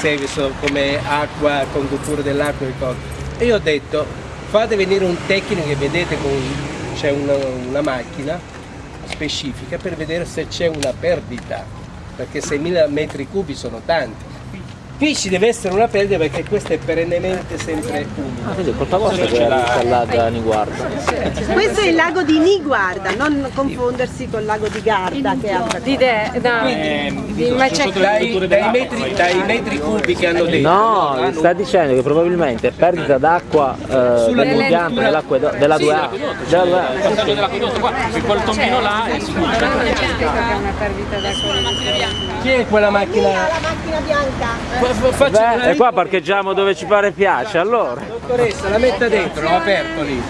service come acqua, condutture dell'acqua e cose. E io ho detto fate venire un tecnico che vedete c'è una, una macchina specifica per vedere se c'è una perdita, perché 6.000 metri cubi sono tanti. Qui ci deve essere una perdita perché questo è perennemente sempre umido. Ah, quindi è colpa vostra che la installata Niguarda. Questo è il lago di Niguarda, non confondersi con il lago di Garda che è altra Di te, no. Di- ma c'è Dai, dai metri, dai metri cubi che hanno detto. No, sta dicendo che probabilmente è perdita d'acqua eh, dall'impianto dell'acqua della 2A. Della 2A. dell'acquedotto qua, perché quel tombino là è sicuro. che è una perdita d'acqua. Chi è quella macchina? Bianca. Fa- Beh, e qua parcheggiamo dove ci pare piace, allora. Dottoressa, la metta dentro, l'ho aperto lì.